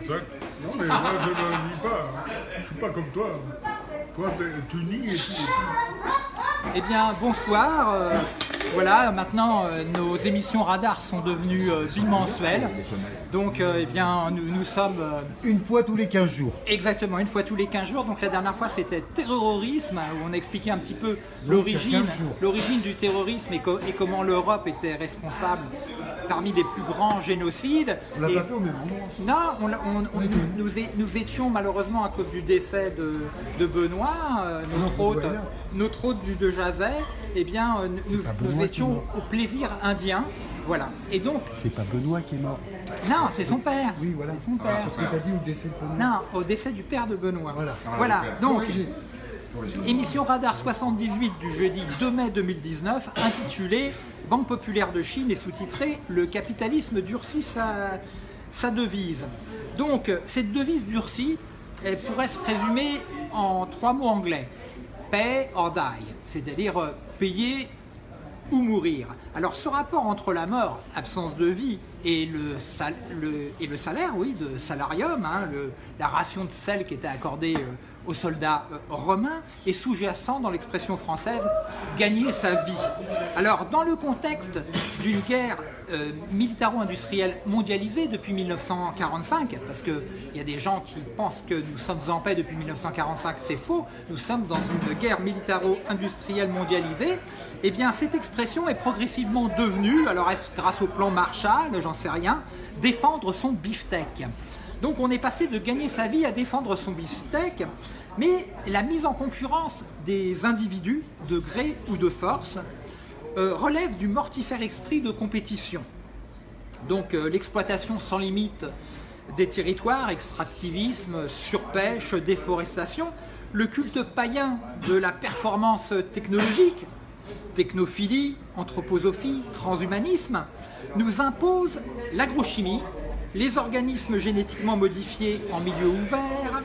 Exact. Non, mais moi, je ne nie pas. hein. Je suis pas comme toi. Toi, t'es- tu nies et tu... Eh bien, bonsoir. euh, voilà, maintenant euh, nos émissions radar sont devenues euh, bimensuelles. Donc, eh bien, nous, nous sommes Une fois tous les 15 jours. exactement une fois tous les 15 jours. Donc, la dernière fois, c'était terrorisme, où on a expliqué un petit peu l'origine 15 jours. l'origine du terrorisme et, co- et comment l'Europe était responsable parmi les plus grands génocides. On l'a pas fait au même endroit. non, on l'a- on- on- nous, nous é- nous étions malheureusement à cause du décès de, de Benoît, euh, notre, faut hôte, notre hôte du de Jazet, eh bien, euh, nous, étions au plaisir indien. Voilà. Et donc, C'est pas Benoît qui est mort. non, c'est son père. Oui, voilà. C'est son père. C'est ce que ça dit au décès de Benoît. Non, au décès du père de Benoît. Voilà. Voilà. Donc. Émission Radar 78 du jeudi 2 mai 2019, intitulée Banque populaire de Chine et sous-titrée Le capitalisme durcit sa, devise. Donc, cette devise durcie, elle pourrait se résumer en trois mots anglais pay or die, c'est-à-dire euh, payer ou mourir. Alors ce rapport entre la mort, absence de vie, et le, salaire, oui, de salarium, hein, la ration de sel qui était accordée euh, aux soldats euh, romains, est sous-jacent dans l'expression française gagner sa vie. Alors dans le contexte d'une guerre euh, militaro-industrielle mondialisée depuis 1945, parce qu'il y a des gens qui pensent que nous sommes en paix depuis 1945, c'est faux, nous sommes dans une guerre militaro-industrielle mondialisée, eh bien cette expression est progressivement devenue, alors est-ce grâce au plan Marshall, j'en sais rien, défendre son beefsteak. Donc on est passé de gagner sa vie à défendre son beefsteak, mais la mise en concurrence des individus, de gré ou de force, euh, relève du mortifère esprit de compétition. Donc euh, l'exploitation sans limite des territoires, extractivisme, surpêche, déforestation, le culte païen de la performance technologique, technophilie, anthroposophie, transhumanisme, nous impose l'agrochimie, les organismes génétiquement modifiés en milieu ouvert,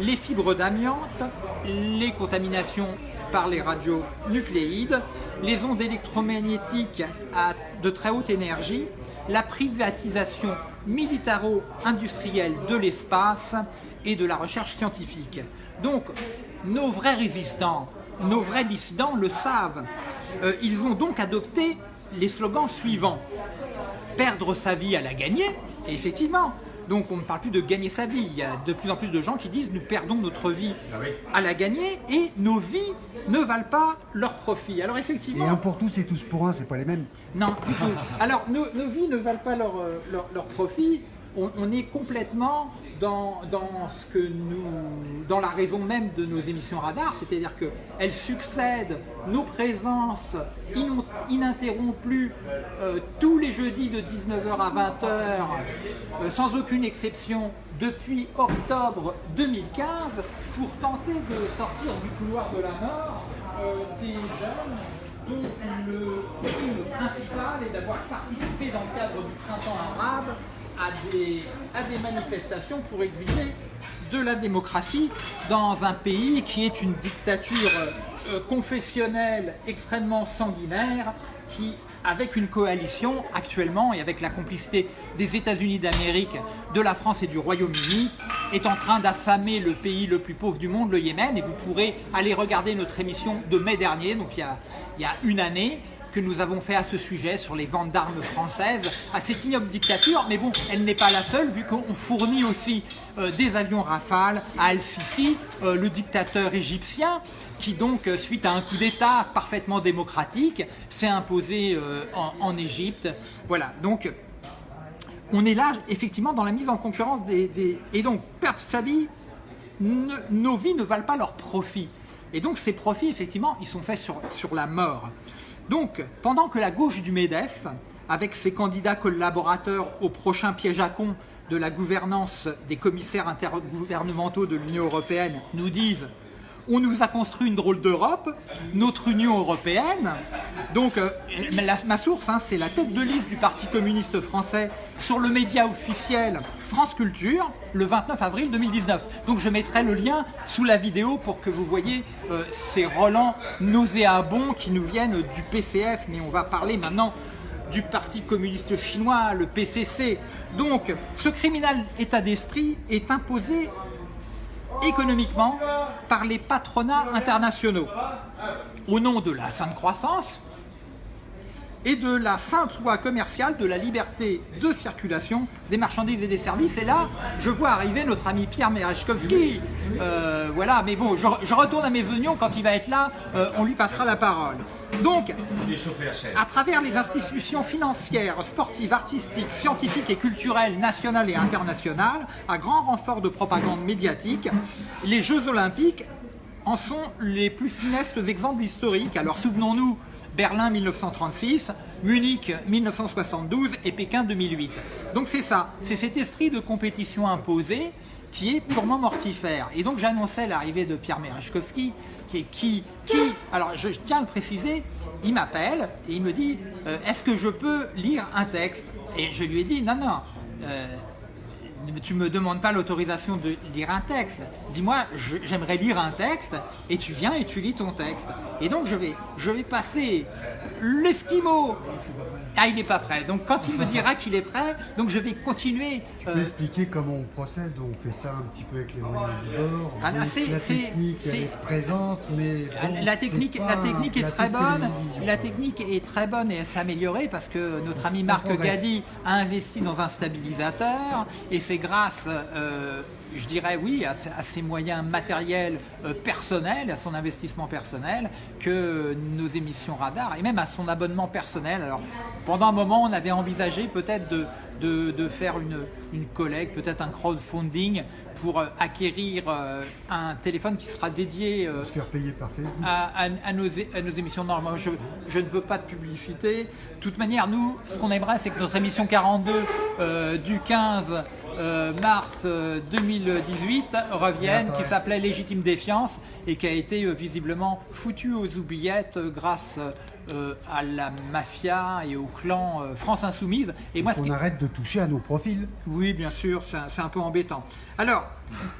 les fibres d'amiante, les contaminations par les radionucléides, les ondes électromagnétiques à de très haute énergie, la privatisation militaro-industrielle de l'espace et de la recherche scientifique. Donc, nos vrais résistants, nos vrais dissidents le savent. Euh, ils ont donc adopté les slogans suivants. Perdre sa vie à la gagner, et effectivement, donc on ne parle plus de gagner sa vie, il y a de plus en plus de gens qui disent nous perdons notre vie à la gagner et nos vies ne valent pas leur profit. Alors Et effectivement, un pour tous et tous pour un, c'est pas les mêmes. non, du tout. Alors, nos, nos vies ne valent pas leur, euh, leur, leur profit. On, est complètement dans, la raison même de nos émissions radar, c'est-à-dire qu'elles succèdent nos présences ininterrompues euh, tous les jeudis de 19h à 20h, euh, sans aucune exception, depuis octobre 2015, pour tenter de sortir du couloir de la mort euh, des jeunes dont le crime principal est d'avoir participé dans le cadre du printemps arabe à des, manifestations pour exiger de la démocratie dans un pays qui est une dictature euh, confessionnelle extrêmement sanguinaire qui avec une coalition actuellement et avec la complicité des États-Unis d'Amérique, de la France et du Royaume-Uni, est en train d'affamer le pays le plus pauvre du monde, le Yémen. Et vous pourrez aller regarder notre émission de mai dernier, donc il y a une année, que nous avons fait à ce sujet sur les ventes d'armes françaises à cette ignoble dictature. Mais bon, elle n'est pas la seule, vu qu'on fournit aussi euh, des avions Rafale à Al-Sisi, euh, le dictateur égyptien, qui donc, euh, suite à un coup d'État parfaitement démocratique, s'est imposé en, Égypte. Voilà, donc on est là effectivement dans la mise en concurrence des... Et donc, perdre sa vie, nos vies ne valent pas leurs profits. Et donc ces profits, effectivement, ils sont faits sur, sur la mort. Donc, pendant que la gauche du MEDEF, avec ses candidats collaborateurs au prochain piège à con de la gouvernance des commissaires intergouvernementaux de l'Union européenne, nous disent on nous a construit une drôle d'Europe, notre Union européenne. Donc, euh, ma source, hein, c'est la tête de liste du Parti communiste français sur le média officiel France Culture, le 29 avril 2019. Donc, je mettrai le lien sous la vidéo pour que vous voyez euh, ces relents nauséabonds qui nous viennent du PCF. Mais on va parler maintenant du Parti communiste chinois, le PCC. Donc, ce criminel état d'esprit est imposé économiquement par les patronats internationaux au nom de la sainte croissance et de la sainte loi commerciale de la liberté de circulation des marchandises et des services. Et là, je vois arriver notre ami Pierre Merechkovski. Euh, voilà, mais bon, je, retourne à mes oignons, quand il va être là, euh, on lui passera la parole. Donc, à travers les institutions financières, sportives, artistiques, scientifiques et culturelles nationales et internationales, à grand renfort de propagande médiatique, les Jeux Olympiques en sont les plus funestes exemples historiques. Alors souvenons-nous, Berlin 1936, Munich 1972 et Pékin 2008. Donc c'est ça, c'est cet esprit de compétition imposé qui est purement mortifère. Et donc j'annonçais l'arrivée de Pierre Merechkovski, qui, qui, qui, alors je tiens à le préciser, il m'appelle et il me dit euh, est-ce que je peux lire un texte? Et je lui ai dit non, non, euh, tu me demandes pas l'autorisation de lire un texte. Dis-moi, j'aimerais lire un texte, et tu viens et tu lis ton texte. Et donc je vais, je vais passer l'esquimau. Ah, il n'est pas prêt. Donc quand il me dira qu'il est prêt, donc je vais continuer. Tu peux euh, expliquer comment on procède On fait ça un petit peu avec les moyens du bord. Ah, la technique est... présente, mais la technique, la technique est très bonne. La technique est très bonne et s'améliorer parce que notre ami Marc Gadi a investi dans un stabilisateur et c'est grâce, euh, je dirais oui, à, ses moyens matériels euh, personnels, à son investissement personnel, que nos émissions radar, et même à son abonnement personnel. Alors, pendant un moment, on avait envisagé peut-être de, de, faire une, une collecte, peut-être un crowdfunding pour euh, acquérir un téléphone qui sera dédié se faire payer par Facebook. À, nos, à, nos, émissions normales. Je, je, ne veux pas de publicité. De toute manière, nous, ce qu'on aimerait, c'est que notre émission 42 du 15 euh, mars 2018 euh, reviennent, qui s'appelait Légitime Défiance et qui a été euh, visiblement foutu aux oubliettes grâce à la mafia et au clan France Insoumise. Et moi, on arrête de toucher à nos profils. Oui, bien sûr, c'est un, peu embêtant. Alors,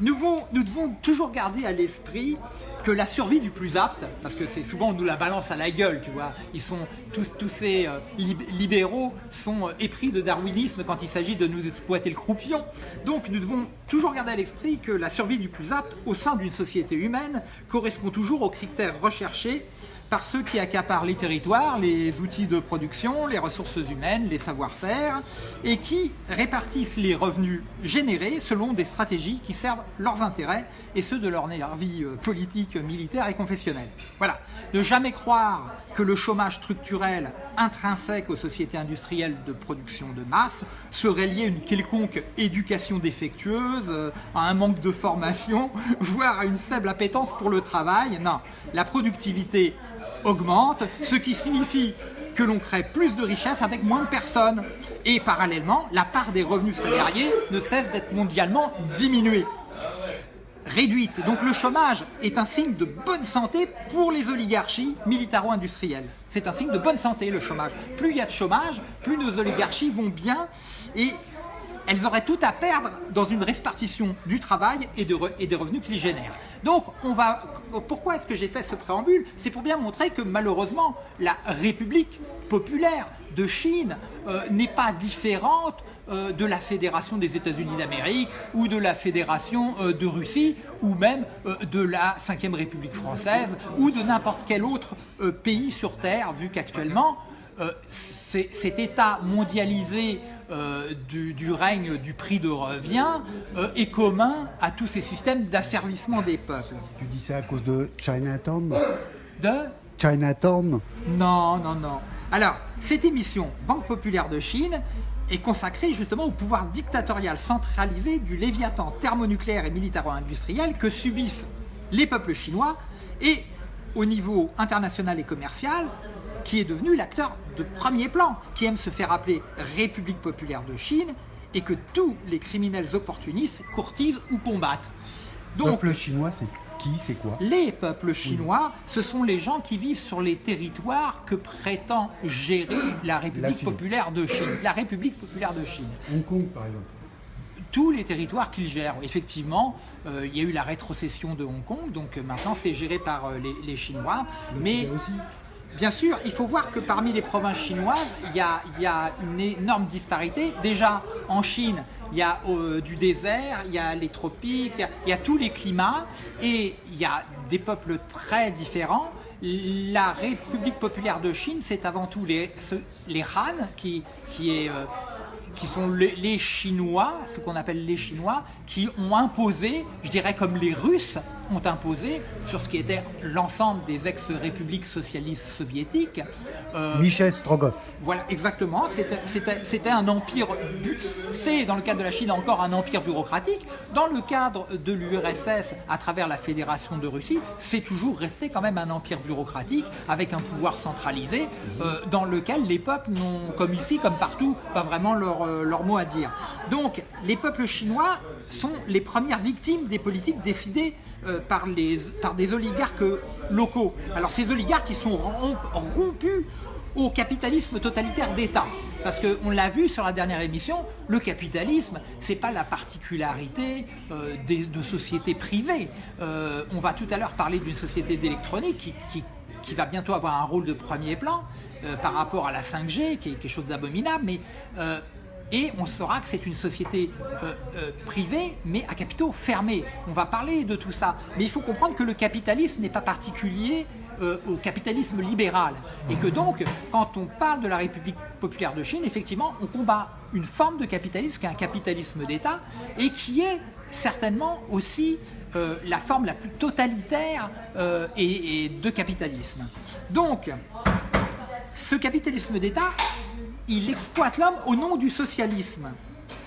nous, nous devons toujours garder à l'esprit que la survie du plus apte, parce que c'est souvent on nous la balance à la gueule, tu vois. Ils sont tous, tous ces euh, libéraux sont euh, épris de darwinisme quand il s'agit de nous exploiter le croupion. Donc nous devons toujours garder à l'esprit que la survie du plus apte au sein d'une société humaine correspond toujours aux critères recherchés par ceux qui accaparent les territoires, les outils de production, les ressources humaines, les savoir-faire, et qui répartissent les revenus générés selon des stratégies qui servent leurs intérêts et ceux de leur vie euh, politique, militaire et confessionnelle. Voilà. Ne jamais croire que le chômage structurel intrinsèque aux sociétés industrielles de production de masse serait lié à une quelconque éducation défectueuse, euh, à un manque de formation, voire à une faible appétence pour le travail. Non, la productivité augmente, ce qui signifie que l'on crée plus de richesses avec moins de personnes. Et parallèlement, la part des revenus salariés ne cesse d'être mondialement diminuée réduite. Donc le chômage est un signe de bonne santé pour les oligarchies militaro-industrielles. C'est un signe de bonne santé le chômage. Plus il y a de chômage, plus nos oligarchies vont bien et elles auraient tout à perdre dans une répartition du travail et, des revenus qu'ils génèrent. Donc, on va, pourquoi est-ce que j'ai fait ce préambule? C'est pour bien montrer que malheureusement, la République populaire de Chine euh, n'est pas différente euh, de la Fédération des États-Unis d'Amérique ou de la Fédération euh, de Russie ou même de la 5ème République française ou de n'importe quel autre pays sur Terre, vu qu'actuellement, cet État mondialisé euh, du, règne du prix de revient euh, est commun à tous ces systèmes d'asservissement des peuples. Tu dis ça à cause de Chinatown De Chinatown Non, non, non. Alors, cette émission, Banque Populaire de Chine, est consacrée justement au pouvoir dictatorial centralisé du léviathan thermonucléaire et militaro-industriel que subissent les peuples chinois et au niveau international et commercial, qui est devenu l'acteur de premier plan, qui aime se faire appeler République populaire de Chine et que tous les criminels opportunistes courtisent ou combattent. Donc, le peuple chinois, c'est qui, c'est quoi? Les peuples chinois, ce sont les gens qui vivent sur les territoires que prétend gérer la République populaire de Chine. La République populaire de Chine. Hong Kong, par exemple tous les territoires qu'ils gèrent. Effectivement, euh, il y a eu la rétrocession de Hong Kong, donc euh, maintenant c'est géré par euh, les, Chinois. mais aussi Bien sûr, il faut voir que parmi les provinces chinoises, il y a, une énorme disparité. Déjà, en Chine, il y a euh, du désert, il y a les tropiques, il y a, tous les climats et il y a des peuples très différents. La République populaire de Chine, c'est avant tout les, Han, qui, euh, sont les Chinois, ce qu'on appelle les Chinois, qui ont imposé, je dirais comme les Russes ont imposé sur ce qui était l'ensemble des ex-républiques socialistes soviétiques, euh, Michel Strogoff. voilà, exactement. C'était- un empire, c'est dans le cadre de la Chine encore un empire bureaucratique. Dans le cadre de l'URSS, à travers la Fédération de Russie, c'est toujours resté quand même un empire bureaucratique avec un pouvoir centralisé euh, dans lequel les peuples n'ont, comme ici, comme partout, pas vraiment leur, euh, leur mot à dire. Donc, les peuples chinois sont les premières victimes des politiques décidées euh, par, des oligarques locaux. Alors ces oligarques ils sont romp- rompus au capitalisme totalitaire d'État. Parce qu'on l'a vu sur la dernière émission, le capitalisme, c'est pas la particularité euh, de sociétés privées. Euh, on va tout à l'heure parler d'une société d'électronique qui, qui- va bientôt avoir un rôle de premier plan euh, par rapport à la 5G, qui est quelque chose d'abominable, mais euh, et on saura que c'est une société euh, euh, privée, mais à capitaux fermés. On va parler de tout ça. Mais il faut comprendre que le capitalisme n'est pas particulier euh, au capitalisme libéral. Et que donc, quand on parle de la République populaire de Chine, effectivement, on combat une forme de capitalisme qui est un capitalisme d'État et qui est certainement aussi la forme la plus totalitaire et de capitalisme. Donc, ce capitalisme d'État, il exploite l'homme au nom du socialisme.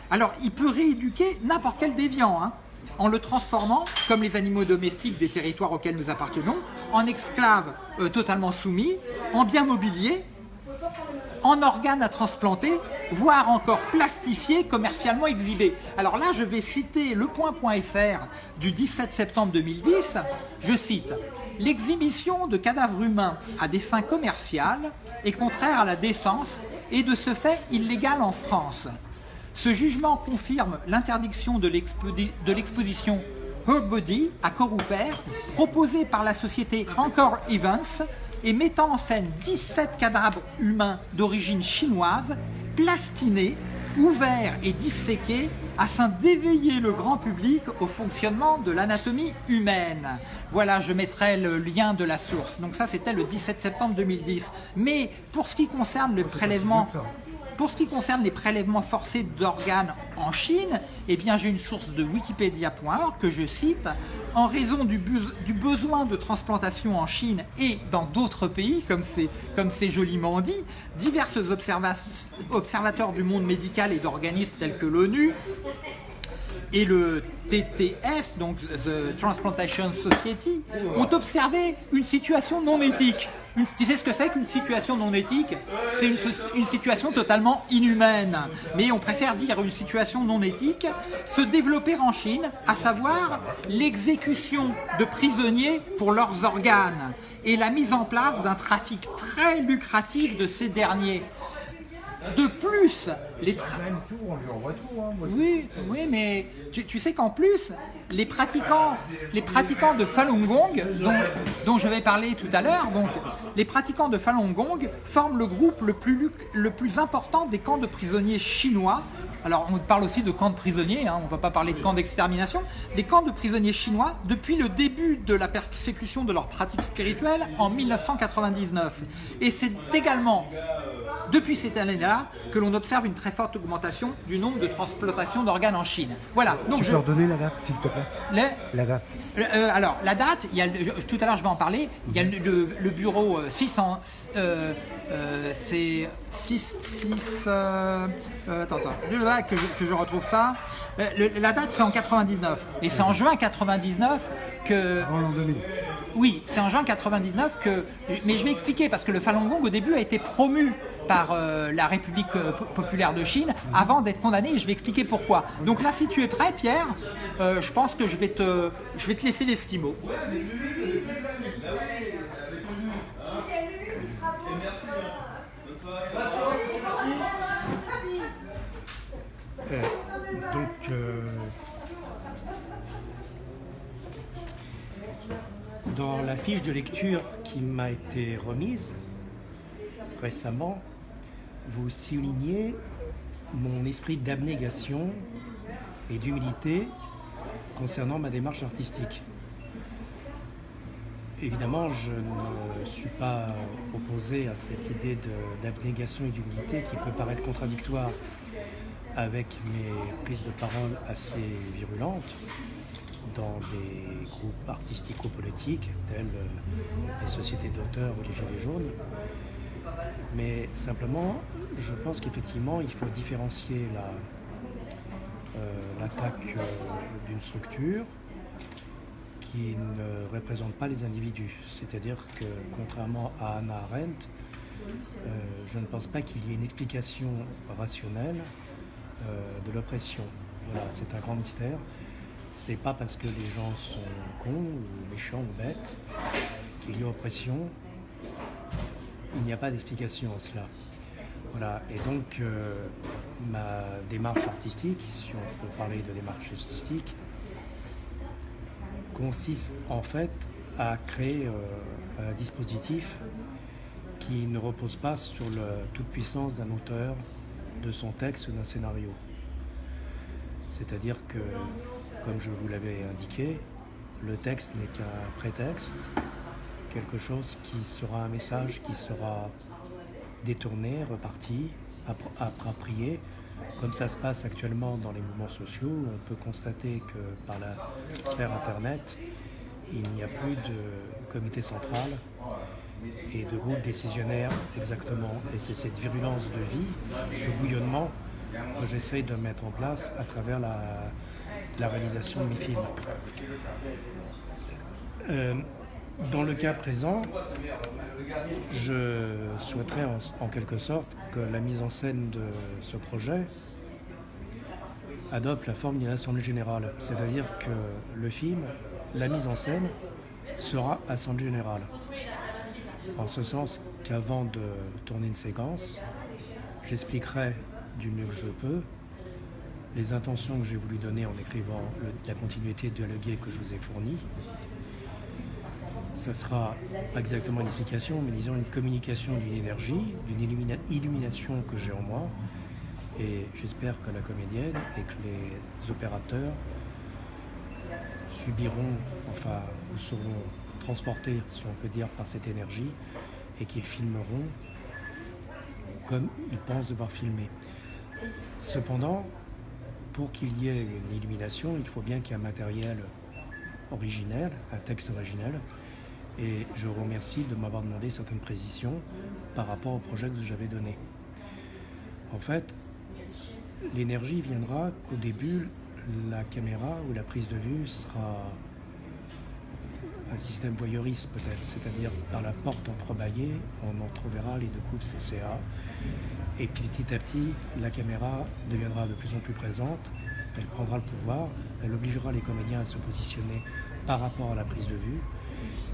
Alors, il peut rééduquer n'importe quel déviant, hein, en le transformant, comme les animaux domestiques des territoires auxquels nous appartenons, en esclaves euh, totalement soumis, en biens mobiliers, en organes à transplanter, voire encore plastifiés, commercialement exhibés. Alors là, je vais citer le point.fr du 17 septembre 2010. Je cite L'exhibition de cadavres humains à des fins commerciales est contraire à la décence et de ce fait illégale en France. Ce jugement confirme l'interdiction de l'expo- de l'exposition Her Body à corps ouvert proposée par la société Encore Events et mettant en scène 17 cadavres humains d'origine chinoise plastinés, ouverts et disséqués afin d'éveiller le grand public au fonctionnement de l'anatomie humaine. Voilà, je mettrai le lien de la source. Donc ça, c'était le 17 septembre 2010. Mais pour ce qui concerne le prélèvement pour ce qui concerne les prélèvements forcés d'organes en Chine, eh bien j'ai une source de Wikipedia.org que je cite. En raison du, besoin de transplantation en Chine et dans d'autres pays, comme c'est joliment dit, divers observa- observateurs du monde médical et d'organismes tels que l'ONU, et le TTS, donc The Transplantation Society, ont observé une situation non éthique. Tu sais ce que c'est qu'une situation non éthique? C'est une situation totalement inhumaine. Mais on préfère dire une situation non éthique se développer en Chine, à savoir l'exécution de prisonniers pour leurs organes et la mise en place d'un trafic très lucratif de ces derniers. De plus, les tra- Même tout, on lui envoie tout. Hein. Moi, oui, oui, mais tu, tu sais qu'en plus, les pratiquants, les pratiquants de Falun Gong, dont, dont je vais parler tout à l'heure, donc les pratiquants de Falun Gong forment le groupe le plus, luc- le plus important des camps de prisonniers chinois. Alors on parle aussi de camps de prisonniers, hein, on ne va pas parler de camps d'extermination. Les camps de prisonniers chinois depuis le début de la persécution de leurs pratiques spirituelles en 1999. Et c'est également depuis cette année-là que l'on observe une très forte augmentation du nombre de transplantations d'organes en Chine. Voilà, donc Tu je, peux redonner la date, s'il te plaît? Le- La date. euh, alors, la date, il y a le- je- tout à l'heure je vais en parler, il y a le, le- le bureau euh, 600, euh, euh, c'est 6, 6, euh, euh, attends, attends, là, que, je, que je retrouve ça. Euh, le- la date c'est en 99, et c'est en juin 99 que... Avant l'an 2000. Oui, c'est en juin 99 que. Mais je vais expliquer parce que le Falun Gong au début a été promu par euh, la République euh, po- populaire de Chine avant d'être condamné et je vais expliquer pourquoi. Donc là, si tu es prêt, Pierre, euh, je pense que je vais te, je vais te laisser l'esquimau. Donc, dans la fiche de lecture qui m'a été remise, récemment, vous soulignez mon esprit d'abnégation et d'humilité concernant ma démarche artistique. Évidemment, je ne suis pas opposé à cette idée d'abnégation et d'humilité qui peut paraître contradictoire avec mes prises de parole assez virulentes dans des groupes artistico-politiques tels les sociétés d'auteurs ou les Gilets jaunes. Mais simplement, je pense qu'effectivement, il faut différencier euh, l'attaque euh, d'une structure qui ne représente pas les individus. C'est-à-dire que, contrairement à Anna Arendt, euh, je ne pense pas qu'il y ait une explication rationnelle de l'oppression. Voilà, c'est un grand mystère. C'est pas parce que les gens sont cons ou méchants ou bêtes qu'il y a oppression. Il n'y a pas d'explication à cela. Voilà, et donc euh, ma démarche artistique, si on peut parler de démarche artistique, consiste en fait à créer euh, un dispositif qui ne repose pas sur la toute puissance d'un auteur, de son texte ou d'un scénario. C'est-à-dire que, comme je vous l'avais indiqué, le texte n'est qu'un prétexte, quelque chose qui sera un message qui sera détourné, reparti, approprié, comme ça se passe actuellement dans les mouvements sociaux. On peut constater que par la sphère Internet, il n'y a plus de comité central et de groupe décisionnaire exactement. Et c'est cette virulence de vie, ce bouillonnement que j'essaye de mettre en place à travers la, réalisation de mes films. Euh, dans le cas présent, je souhaiterais en, quelque sorte que la mise en scène de ce projet adopte la forme d'une assemblée générale. C'est-à-dire que le film, la mise en scène, sera assemblée générale. En ce sens qu'avant de tourner une séquence, j'expliquerai du mieux que je peux les intentions que j'ai voulu donner en écrivant la continuité dialoguée que je vous ai fournie, ça sera pas exactement une explication, mais disons une communication d'une énergie, d'une illumination que j'ai en moi. Et j'espère que la comédienne et que les opérateurs subiront, enfin, ou seront transportés, si on peut dire, par cette énergie et qu'ils filmeront comme ils pensent devoir filmer. Cependant, pour qu'il y ait une illumination, il faut bien qu'il y ait un matériel originel, un texte originel, et je vous remercie de m'avoir demandé certaines précisions par rapport au projet que j'avais donné. En fait, l'énergie viendra qu'au début, la caméra ou la prise de vue sera un système voyeuriste peut-être, c'est-à-dire par la porte entrebâillée, on entreverra les deux coupes CCA, et puis petit à petit, la caméra deviendra de plus en plus présente, elle prendra le pouvoir, elle obligera les comédiens à se positionner par rapport à la prise de vue,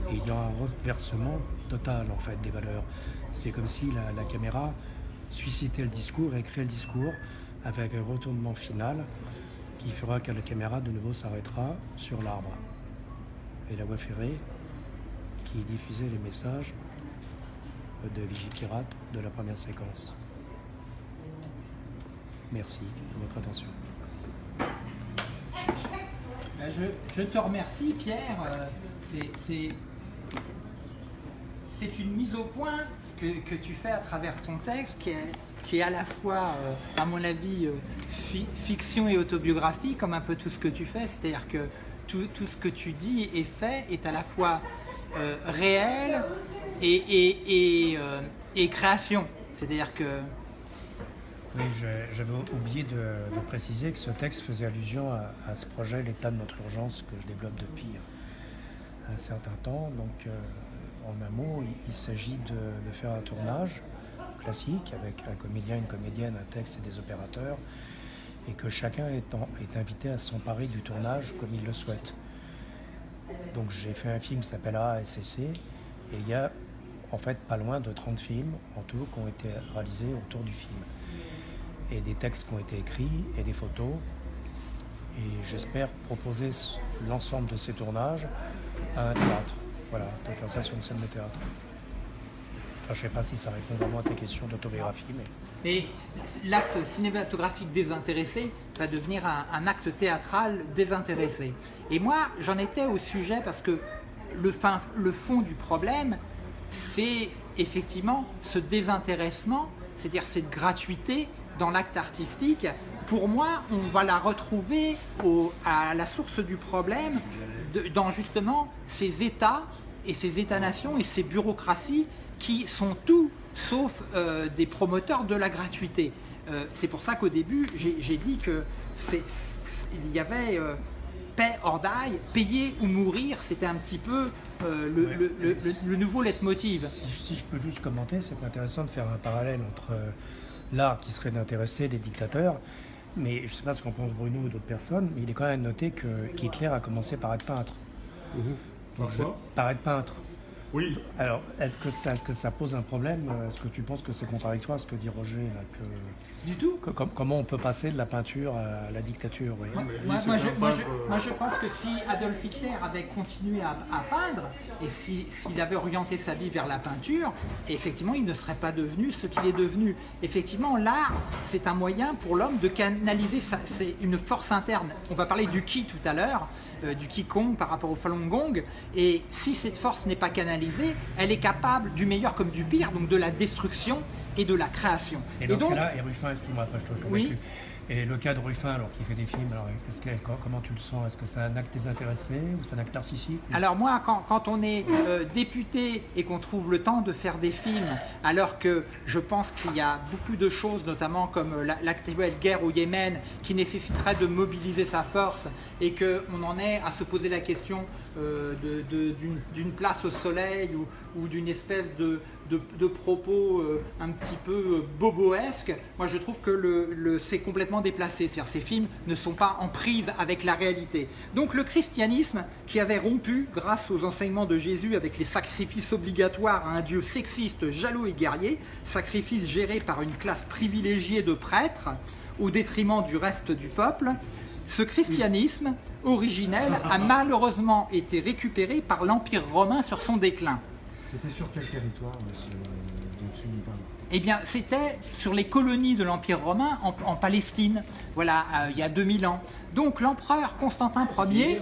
et il y aura un reversement total en fait des valeurs. C'est comme si la, caméra suscitait le discours et créait le discours avec un retournement final qui fera que la caméra de nouveau s'arrêtera sur l'arbre. Et la voie ferrée qui diffusait les messages de Vigikirat de la première séquence. Merci de votre attention. Ben, je, te remercie Pierre. Euh, c'est c'est une mise au point que, tu fais à travers ton texte qui est, à la fois, euh, à mon avis, euh, fiction et autobiographie, comme un peu tout ce que tu fais. C'est-à-dire que tout, ce que tu dis et fais est à la fois euh, réel et, et, création. C'est-à-dire que... Oui, j'avais oublié de, préciser que ce texte faisait allusion à, ce projet, l'état de notre urgence, que je développe depuis un certain temps. Donc, en un mot, il, s'agit de, faire un tournage classique avec un comédien, une comédienne, un texte et des opérateurs, et que chacun est, invité à s'emparer du tournage comme il le souhaite. Donc j'ai fait un film qui s'appelle ASCC, et il y a en fait pas loin de 30 films en tout qui ont été réalisés autour du film. Et des textes qui ont été écrits et des photos. Et j'espère proposer l'ensemble de ces tournages à un théâtre. Voilà, de faire ça sur une scène de théâtre. Je sais pas si ça répond vraiment à tes questions d'autobiographie, mais... L'acte cinématographique désintéressé va devenir un, acte théâtral désintéressé. Et moi, j'en étais au sujet parce que le, fin- le fond du problème, c'est effectivement ce désintéressement, c'est-à-dire cette gratuité dans l'acte artistique. Pour moi, on va la retrouver à la source du problème dans justement ces États et ces États-nations et ces bureaucraties qui sont tout sauf euh, des promoteurs de la gratuité. Euh, c'est pour ça qu'au début, j'ai dit que il y avait euh, paix or die, payer ou mourir, c'était un petit peu euh, le, Ouais. le- le- le- le nouveau leitmotiv. Si, je- si je peux juste commenter, c'est intéressant de faire un parallèle entre euh, l'art qui serait d'intéresser des dictateurs, mais je ne sais pas ce qu'en pense Bruno ou d'autres personnes, mais il est quand même noté que qu'Hitler a commencé par être peintre. Parfois. Par être peintre. Oui. Alors, est-ce que, ça, est-ce que ça pose un problème euh, Est-ce que tu penses que c'est contradictoire ce que dit Roger là, que- Du tout. que- Comment on peut passer de la peinture à la dictature oui? Moi, je, moi, je- peintre, moi, je pense que si Adolf Hitler avait continué à, à peindre et si- s'il avait orienté sa vie vers la peinture, effectivement, il ne serait pas devenu ce qu'il est devenu. Effectivement, l'art, c'est un moyen pour l'homme de canaliser sa- c'est une force interne. On va parler du ki tout à l'heure, euh, du Qigong par rapport au Falun Gong. Et si cette force n'est pas canalisée, elle est capable du meilleur comme du pire, donc de la destruction et de la création. Et dans donc, cas-là, et Ruffin, excuse-moi, je Oui. Et le cas de Ruffin, alors qu'il fait des films, alors comment tu le sens? Est-ce que c'est un acte désintéressé ou c'est un acte narcissique? Alors moi, quand, quand on est euh, député et qu'on trouve le temps de faire des films, alors que je pense qu'il y a beaucoup de choses, notamment comme euh, la- l'actuelle guerre au Yémen, qui nécessiterait de mobiliser sa force, et qu'on en est à se poser la question euh, d'une place au soleil ou, d'une espèce de, propos euh, un petit peu boboesque, moi je trouve que c'est complètement déplacé. C'est-à-dire ces films ne sont pas en prise avec la réalité. Donc le christianisme, qui avait rompu grâce aux enseignements de Jésus avec les sacrifices obligatoires à un Dieu sexiste, jaloux et guerrier, sacrifices gérés par une classe privilégiée de prêtres, au détriment du reste du peuple, ce christianisme originel a malheureusement été récupéré par l'Empire romain sur son déclin. C'était sur quel territoire là, Eh bien, c'était sur les colonies de l'Empire romain en, en Palestine, voilà, euh, il y a 2000 ans. Donc l'empereur Constantin Ier,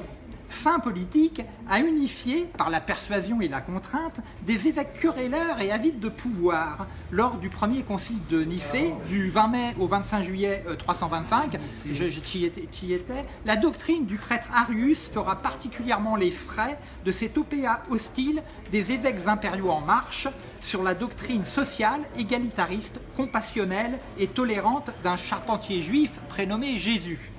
fin politique, a unifié, par la persuasion et la contrainte, des évêques querelleurs et avides de pouvoir lors du premier concile de Nicée, du 20 mai au 25 juillet euh, 325. Je, je étais, étais. La doctrine du prêtre Arius fera particulièrement les frais de cet opéa hostile des évêques impériaux en marche sur la doctrine sociale, égalitariste, compassionnelle et tolérante d'un charpentier juif prénommé Jésus.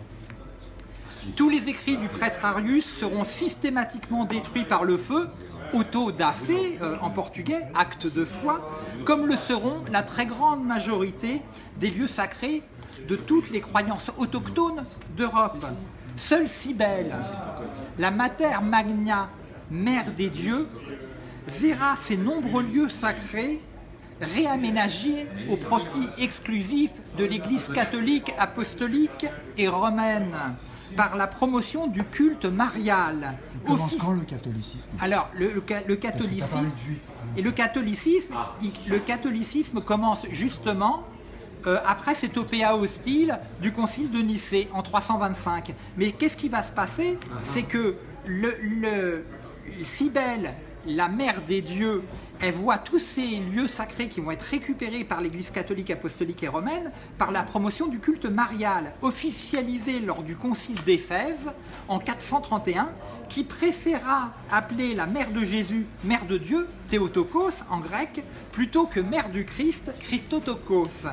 Tous les écrits du prêtre Arius seront systématiquement détruits par le feu, auto da fé euh, en portugais, acte de foi, comme le seront la très grande majorité des lieux sacrés de toutes les croyances autochtones d'Europe. Seule Cybèle, la Mater Magna, mère des dieux, verra ces nombreux lieux sacrés réaménagés au profit exclusif de l'Église catholique, apostolique et romaine par la promotion du culte marial. Il commence quand le catholicisme? Alors, le, parlé catholicisme, et le catholicisme, il- le catholicisme commence justement euh, après cet opéa hostile du concile de Nicée en 325. Mais qu'est-ce qui va se passer? C'est que le, le Cybèle, la mère des dieux, elle voit tous ces lieux sacrés qui vont être récupérés par l'Église catholique, apostolique et romaine par la promotion du culte marial, officialisé lors du concile d'Éphèse en 431, qui préféra appeler la mère de Jésus mère de Dieu, Théotokos en grec, plutôt que mère du Christ, Christotokos.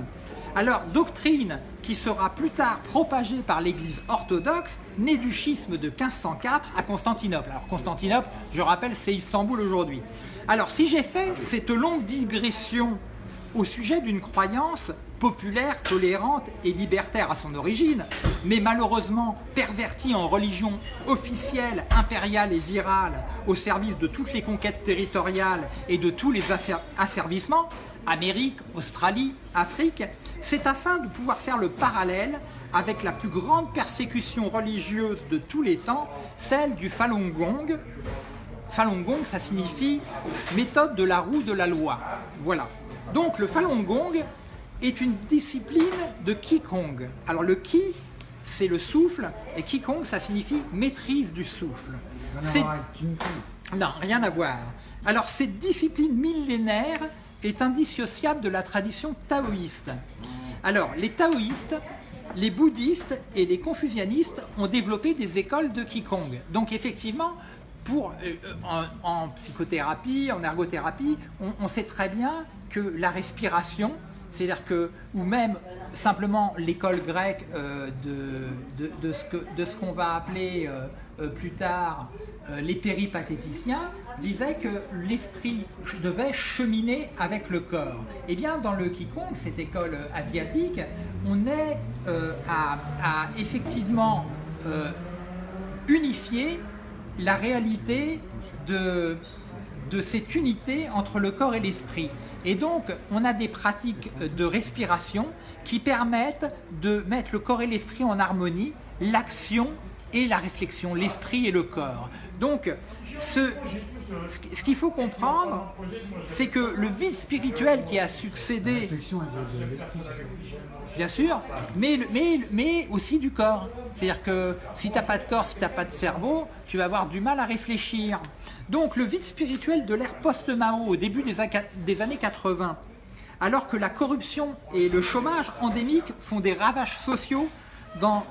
Alors, doctrine qui sera plus tard propagée par l'Église orthodoxe, née du schisme de 1504 à Constantinople. Alors, Constantinople, je rappelle, c'est Istanbul aujourd'hui. Alors, si j'ai fait cette longue digression au sujet d'une croyance populaire, tolérante et libertaire à son origine, mais malheureusement pervertie en religion officielle, impériale et virale au service de toutes les conquêtes territoriales et de tous les asservissements, Amérique, Australie, Afrique, c'est afin de pouvoir faire le parallèle avec la plus grande persécution religieuse de tous les temps, celle du Falun Gong, Falun Gong, ça signifie méthode de la roue de la loi. Voilà. Donc le Falun Gong est une discipline de Qigong. Alors le Qi, c'est le souffle, et Qigong, ça signifie maîtrise du souffle. Non, rien à voir. Alors, cette discipline millénaire est indissociable de la tradition taoïste. Alors, les taoïstes, les bouddhistes et les confucianistes ont développé des écoles de Qigong. Donc, effectivement, euh, euh, en, psychothérapie, en ergothérapie, on, sait très bien que la respiration, c'est-à-dire que, ou même simplement l'école grecque euh, de, ce qu'on va appeler plus tard les péripatéticiens, disaient que l'esprit devait cheminer avec le corps. Eh bien, dans le Qigong, cette école asiatique, on est à, à effectivement unifier la réalité de, cette unité entre le corps et l'esprit. Et donc, on a des pratiques de respiration qui permettent de mettre le corps et l'esprit en harmonie, l'action et la réflexion, l'esprit et le corps. Donc, ce qu'il faut comprendre, c'est que le vide spirituel qui a succédé. Bien sûr, mais, aussi du corps. C'est-à-dire que si tu n'as pas de corps, si tu n'as pas de cerveau, tu vas avoir du mal à réfléchir. Donc le vide spirituel de l'ère post-Mao au début des, des années 80, alors que la corruption et le chômage endémique font des ravages sociaux dans